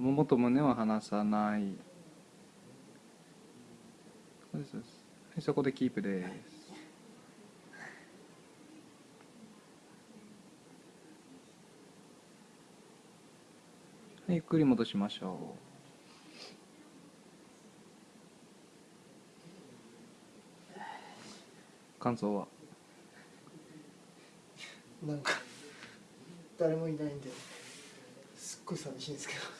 ももと胸は離さない。そうですそうです。はいそこでキープです。はいゆっくり戻しましょう。感想は？なんか誰もいないんですっごい寂しいんですけど。